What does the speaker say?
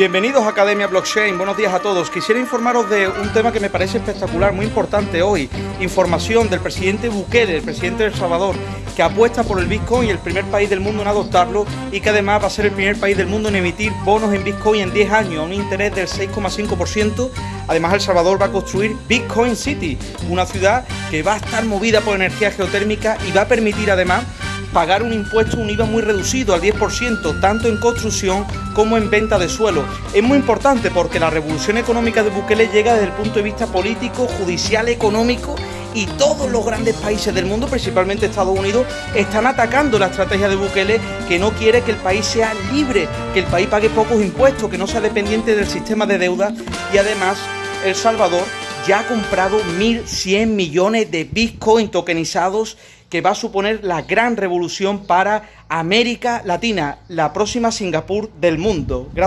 Bienvenidos a Academia Blockchain, buenos días a todos. Quisiera informaros de un tema que me parece espectacular, muy importante hoy. Información del presidente Bukele, el presidente de El Salvador, que apuesta por el Bitcoin, el primer país del mundo en adoptarlo y que además va a ser el primer país del mundo en emitir bonos en Bitcoin en 10 años, a un interés del 6,5%. Además, El Salvador va a construir Bitcoin City, una ciudad que va a estar movida por energía geotérmica y va a permitir además pagar un impuesto, un IVA muy reducido al 10%, tanto en construcción como en venta de suelo. Es muy importante porque la revolución económica de Bukele llega desde el punto de vista político, judicial, económico y todos los grandes países del mundo, principalmente Estados Unidos, están atacando la estrategia de Bukele que no quiere que el país sea libre, que el país pague pocos impuestos, que no sea dependiente del sistema de deuda y además El Salvador ya ha comprado 1.100 millones de Bitcoin tokenizados que va a suponer la gran revolución para América Latina, la próxima Singapur del mundo. Gracias.